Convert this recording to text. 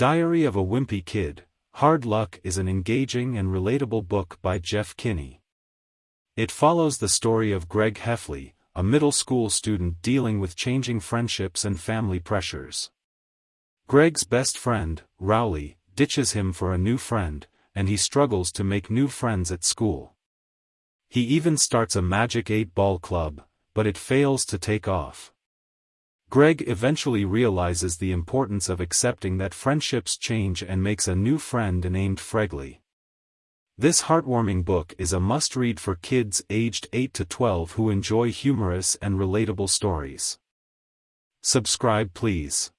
Diary of a Wimpy Kid, Hard Luck is an engaging and relatable book by Jeff Kinney. It follows the story of Greg Heffley, a middle school student dealing with changing friendships and family pressures. Greg's best friend, Rowley, ditches him for a new friend, and he struggles to make new friends at school. He even starts a Magic 8-Ball club, but it fails to take off. Greg eventually realizes the importance of accepting that friendships change and makes a new friend named Fregley. This heartwarming book is a must-read for kids aged 8 to 12 who enjoy humorous and relatable stories. Subscribe please.